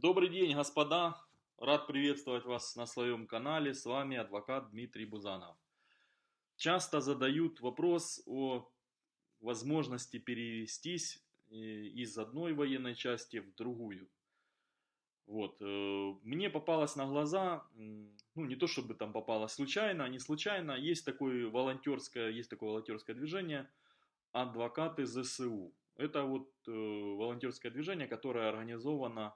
Добрый день, господа! Рад приветствовать вас на своем канале. С вами адвокат Дмитрий Бузанов. Часто задают вопрос о возможности перевестись э, из одной военной части в другую. Вот. э, Мне попалось на глаза, ну не то чтобы там попалось случайно, а не случайно, есть такое волонтерское, есть такое волонтерское движение «Адвокаты ЗСУ». Это вот э, волонтерское движение, которое организовано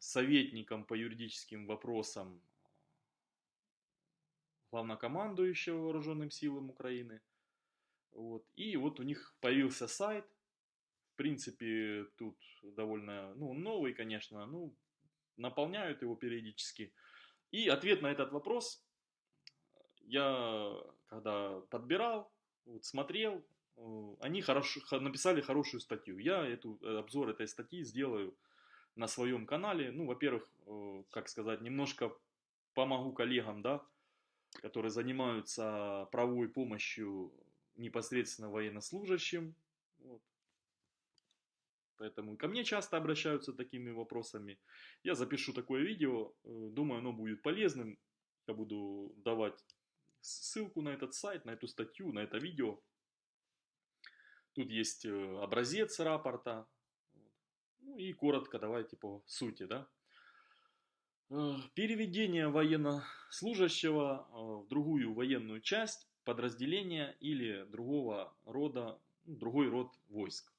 советником по юридическим вопросам главнокомандующего вооруженным силам Украины. Вот. И вот у них появился сайт. В принципе, тут довольно, ну, новый, конечно, ну, наполняют его периодически. И ответ на этот вопрос я, когда подбирал, вот, смотрел, э, они хорошо, написали хорошую статью. Я эту, э, обзор этой статьи сделаю на своем канале. Ну, во-первых, э, как сказать, немножко помогу коллегам, да, которые занимаются правовой помощью непосредственно военнослужащим. Вот. Поэтому ко мне часто обращаются такими вопросами. Я запишу такое видео, э, думаю, оно будет полезным. Я буду давать ссылку на этот сайт, на эту статью, на это видео. Тут есть э, образец рапорта. Ну и коротко давайте по сути, да. Э, Переведение военнослужащего э, в другую военную часть, подразделения или другого рода, ну, другой род войск.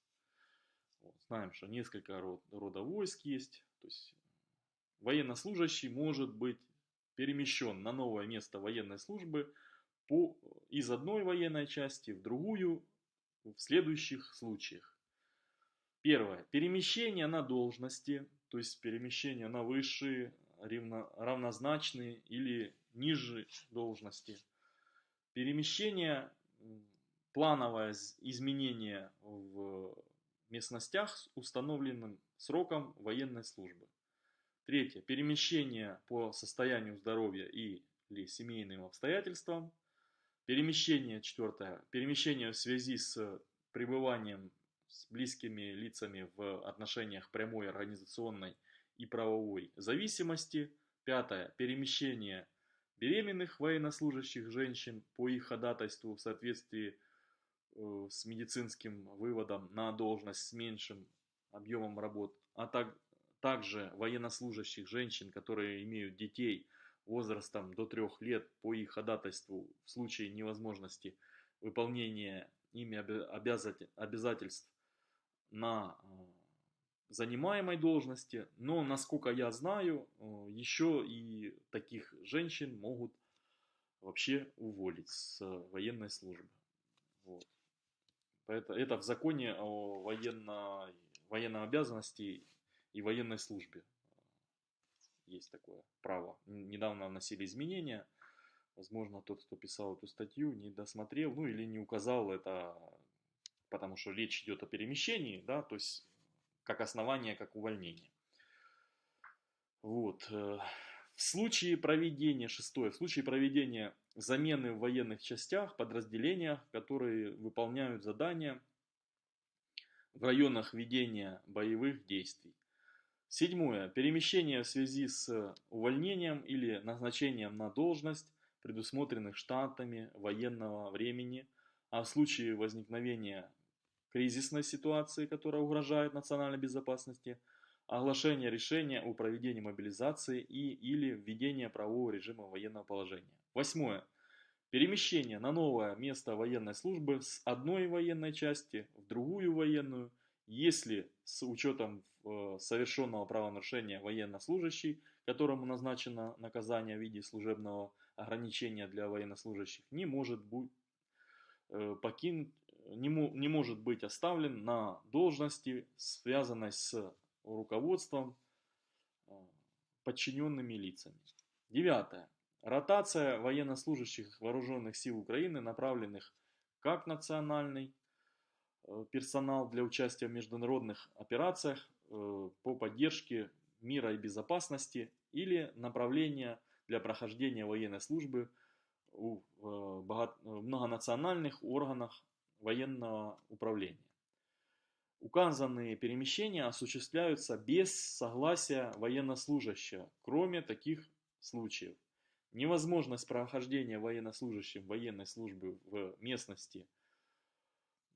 Вот, Знаем, что несколько род, рода войск есть. То есть военнослужащий может быть перемещен на новое место военной службы по, из одной военной части в другую в следующих случаях. Первое. Перемещение на должности, то есть перемещение на высшие, равно- равнозначные или ниже должности. Перемещение, плановое изменение в местностях с установленным сроком военной службы. Третье. Перемещение по состоянию здоровья и или семейным обстоятельствам. Перемещение, четвертое. Перемещение в связи с пребыванием с близкими лицами в отношениях прямой организационной и правовой зависимости. Пятое. Перемещение беременных военнослужащих женщин по их ходатайству в соответствии э, с медицинским выводом на должность с меньшим объемом работ, а так, также военнослужащих женщин, которые имеют детей возрастом до трех лет по их ходатайству в случае невозможности выполнения ими обя- обязате- обязательств на э, занимаемой должности, но, насколько я знаю, э, еще и таких женщин могут вообще уволить с военной службы. Вот. Это, это в законе о военно, военной обязанности и военной службе есть такое право. Недавно вносили изменения. Возможно, тот, кто писал эту статью, не досмотрел, ну или не указал это, потому что речь идет о перемещении, да, то есть как основание, как увольнение. Вот. э, В случае проведения, шестое, в случае проведения замены в военных частях, подразделениях, которые выполняют задания в районах ведения боевых действий. Седьмое. Перемещение в связи с увольнением или назначением на должность, предусмотренных штатами военного времени, а в случае возникновения кризисной ситуации, которая угрожает национальной безопасности, оглашение решения о проведении мобилизации и или введение правового режима военного положения. Восьмое. Перемещение на новое место военной службы с одной военной части в другую военную, если с учетом э, совершенного правонарушения военнослужащий, которому назначено наказание в виде служебного ограничения для военнослужащих, не может быть э, покинут, не, не может быть оставлен на должности, связанной с руководством э, подчиненными лицами. Девятое. Ротация военнослужащих вооруженных сил Украины, направленных как национальный э, персонал для участия в международных операциях э, по поддержке мира и безопасности или направление для прохождения военной службы в многонациональных органах военного управления. Указанные перемещения осуществляются без согласия военнослужащего, кроме таких случаев. Невозможность прохождения военнослужащим военной службы в местности,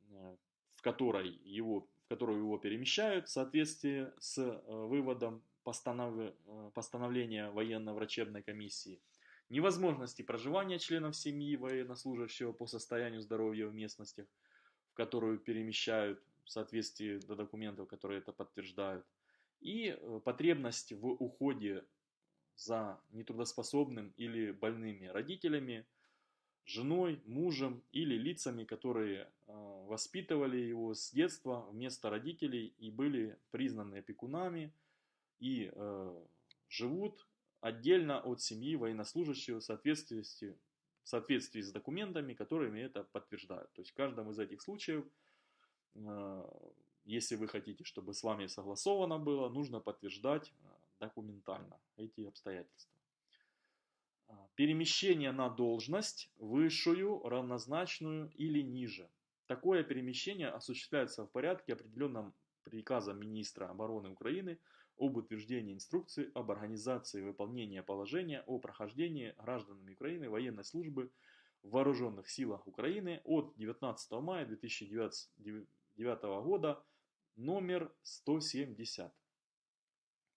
э, в которой его, в которую его перемещают, в соответствии с э, выводом постанов, э, постановления военно-врачебной комиссии, невозможности проживания членов семьи военнослужащего по состоянию здоровья в местностях, в которую перемещают в соответствии до документов, которые это подтверждают, и э, потребность в уходе за нетрудоспособным или больными родителями, женой, мужем или лицами, которые э, воспитывали его с детства вместо родителей и были признаны опекунами и э, живут отдельно от семьи военнослужащего в соответствии, в соответствии с документами, которыми это подтверждают. То есть в каждом из этих случаев Э, если вы хотите, чтобы с вами согласовано было, нужно подтверждать э, документально эти обстоятельства. Э, перемещение на должность высшую, равнозначную или ниже. Такое перемещение осуществляется в порядке, определенном приказом министра обороны Украины об утверждении инструкции об организации выполнения положения о прохождении гражданами Украины военной службы в Вооруженных силах Украины от 19 мая 2009 2009 года номер 170.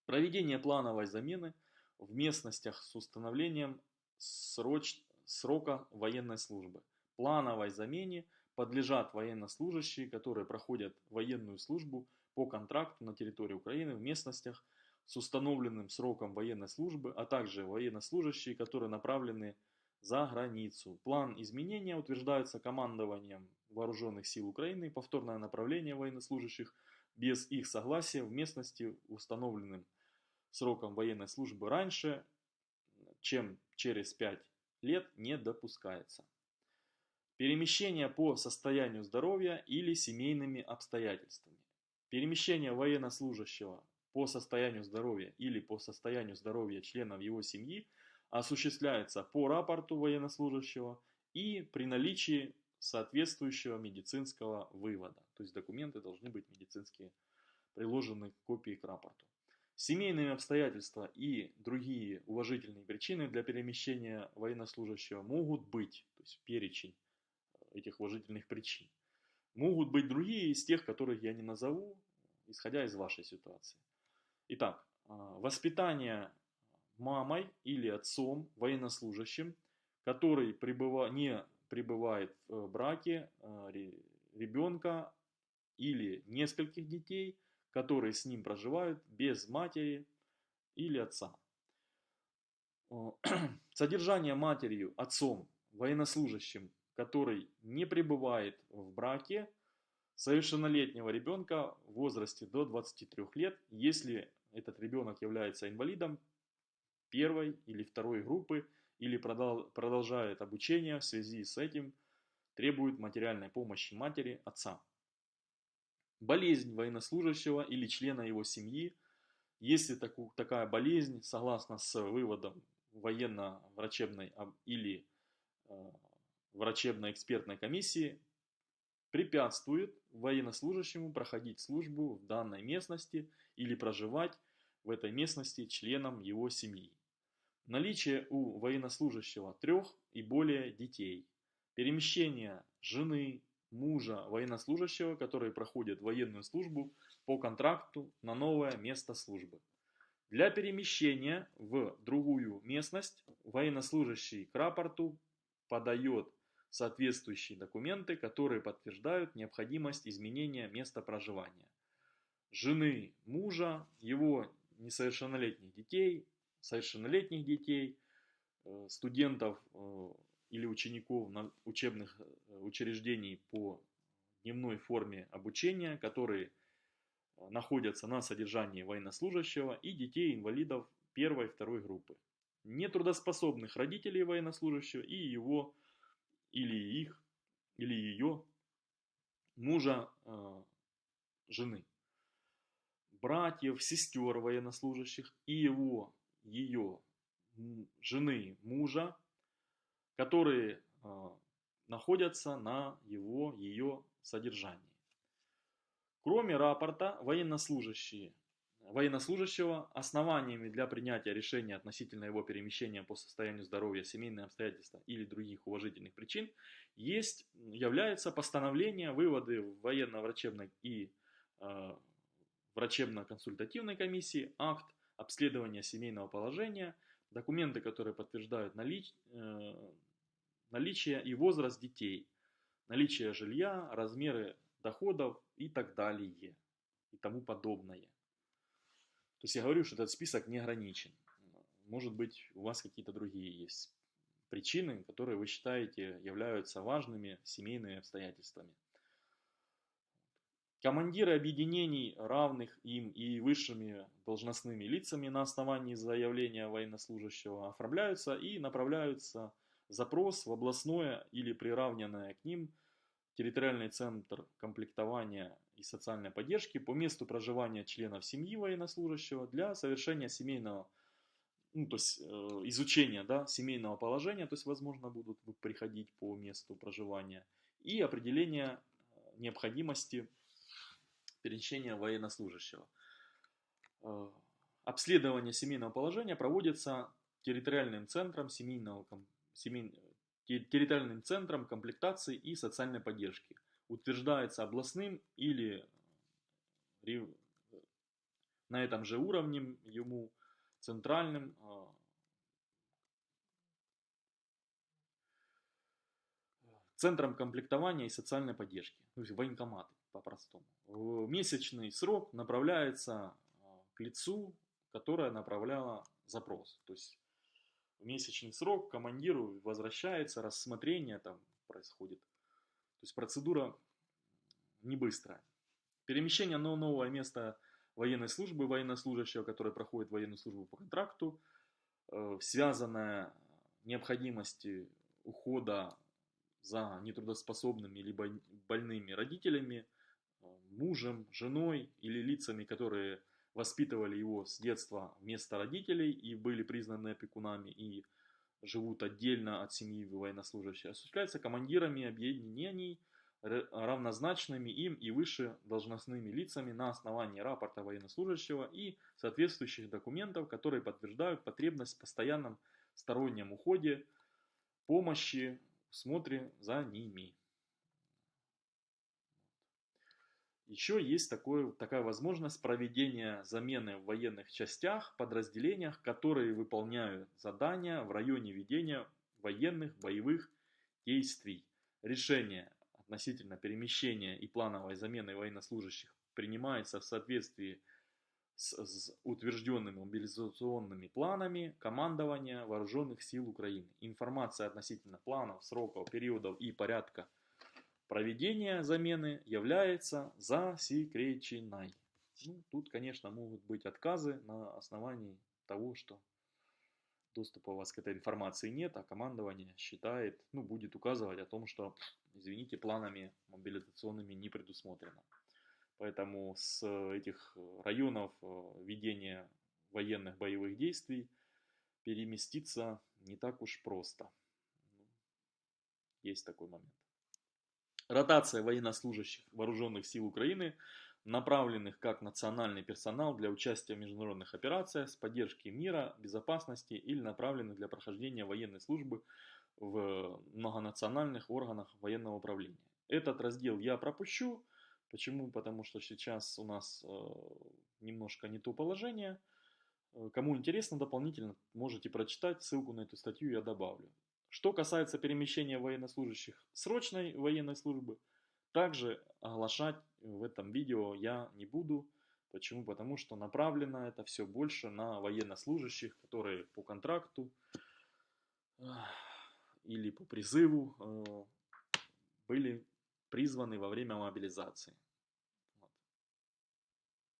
Проведение плановой замены в местностях с установлением сроч... срока военной службы. Плановой замене подлежат военнослужащие, которые проходят военную службу по контракту на территории Украины в местностях с установленным сроком военной службы, а также военнослужащие, которые направлены за границу. План изменения утверждается командованием Вооруженных сил Украины, повторное направление военнослужащих без их согласия в местности, установленным сроком военной службы раньше, чем через 5 лет, не допускается. Перемещение по состоянию здоровья или семейными обстоятельствами. Перемещение военнослужащего по состоянию здоровья или по состоянию здоровья членов его семьи осуществляется по рапорту военнослужащего и при наличии соответствующего медицинского вывода. То есть документы должны быть медицинские, приложены копии к рапорту. Семейные обстоятельства и другие уважительные причины для перемещения военнослужащего могут быть, то есть перечень э, этих уважительных причин. Могут быть другие из тех, которых я не назову, исходя из вашей ситуации. Итак, э, воспитание мамой или отцом военнослужащим, который пребыва, не пребывает в браке э, ребенка или нескольких детей, которые с ним проживают без матери или отца. Содержание матерью, отцом, военнослужащим, который не пребывает в браке, совершеннолетнего ребенка в возрасте до 23 лет, если этот ребенок является инвалидом первой или второй группы или продолжает обучение в связи с этим, требует материальной помощи матери, отца. Болезнь военнослужащего или члена его семьи, если таку, такая болезнь, согласно с выводом военно-врачебной или э, врачебно-экспертной комиссии, препятствует военнослужащему проходить службу в данной местности или проживать в этой местности членам его семьи. Наличие у военнослужащего трех и более детей. Перемещение жены, мужа военнослужащего, которые проходят военную службу по контракту на новое место службы. Для перемещения в другую местность военнослужащий к рапорту подает соответствующие документы, которые подтверждают необходимость изменения места проживания. Жены мужа, его несовершеннолетних детей, совершеннолетних детей, э, студентов э, или учеников учебных э, учреждений по дневной форме обучения, которые находятся на содержании военнослужащего и детей-инвалидов первой и второй группы. Нетрудоспособных родителей военнослужащего и его или их или ее мужа, жены, братьев, сестер военнослужащих и его ее жены мужа, которые э, находятся на его, ее содержании. Кроме рапорта, военнослужащие, военнослужащего основаниями для принятия решения относительно его перемещения по состоянию здоровья, семейные обстоятельства или других уважительных причин есть, является постановление, выводы военно-врачебной и э, врачебно-консультативной комиссии, акт обследования семейного положения, документы, которые подтверждают налич, э, наличие и возраст детей, наличие жилья, размеры доходов и так далее и тому подобное. То есть я говорю, что этот список не ограничен. Может быть, у вас какие-то другие есть причины, которые вы считаете являются важными семейными обстоятельствами. Командиры объединений, равных им и высшими должностными лицами на основании заявления военнослужащего оформляются и направляются запрос в областное или приравненное к ним территориальный центр комплектования и социальной поддержки по месту проживания членов семьи военнослужащего для совершения семейного, ну, то есть э, изучения да, семейного положения, то есть, возможно, будут приходить по месту проживания, и определения э, необходимости перемещения военнослужащего. Э, обследование семейного положения проводится территориальным центром семейного, семей, территориальным центром комплектации и социальной поддержки. Утверждается областным или на этом же уровне ему центральным э, центром комплектования и социальной поддержки, то есть военкоматы по-простому. Месячный срок направляется к лицу, которое направляло запрос. То есть месячный срок командиру возвращается, рассмотрение там происходит. То есть процедура не быстрая. Перемещение на новое место военной службы военнослужащего, который проходит военную службу по контракту, э, связанная необходимости ухода за нетрудоспособными либо больными родителями, мужем, женой или лицами, которые воспитывали его с детства вместо родителей и были признаны опекунами и живут отдельно от семьи военнослужащих, осуществляется командирами объединений, равнозначными им и выше должностными лицами на основании рапорта военнослужащего и соответствующих документов, которые подтверждают потребность в постоянном стороннем уходе, помощи, смотре за ними. Еще есть такое, такая возможность проведения замены в военных частях, подразделениях, которые выполняют задания в районе ведения военных боевых действий. Решение относительно перемещения и плановой замены военнослужащих принимается в соответствии с, с утвержденными мобилизационными планами командования Вооруженных сил Украины. Информация относительно планов, сроков, периодов и порядка Проведение замены является засекреченной. Ну, тут, конечно, могут быть отказы на основании того, что доступа у вас к этой информации нет, а командование считает, ну, будет указывать о том, что, извините, планами мобилизационными не предусмотрено. Поэтому с этих районов э, ведения военных боевых действий переместиться не так уж просто. Ну, есть такой момент. Ротация военнослужащих вооруженных сил Украины, направленных как национальный персонал для участия в международных операциях с поддержки мира, безопасности или направленных для прохождения военной службы в многонациональных органах военного управления. Этот раздел я пропущу. Почему? Потому что сейчас у нас э, немножко не то положение. Э, кому интересно дополнительно, можете прочитать, ссылку на эту статью я добавлю. Что касается перемещения военнослужащих срочной военной службы, также оглашать в этом видео я не буду. Почему? Потому что направлено это все больше на военнослужащих, которые по контракту или по призыву э, были призваны во время мобилизации.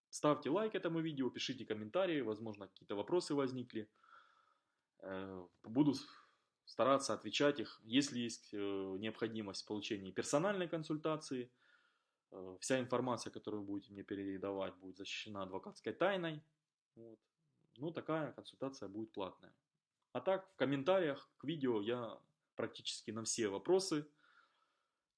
Ставьте лайк этому видео, пишите комментарии, возможно какие-то вопросы возникли. Э, буду стараться отвечать их, если есть э, необходимость в получении персональной консультации. Э, вся информация, которую вы будете мне передавать, будет защищена адвокатской тайной. Вот. Ну, такая консультация будет платная. А так, в комментариях к видео я практически на все вопросы,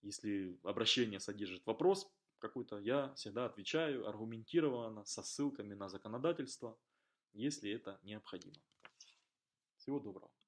если обращение содержит вопрос, какой-то, я всегда отвечаю аргументированно, со ссылками на законодательство, если это необходимо. Всего доброго.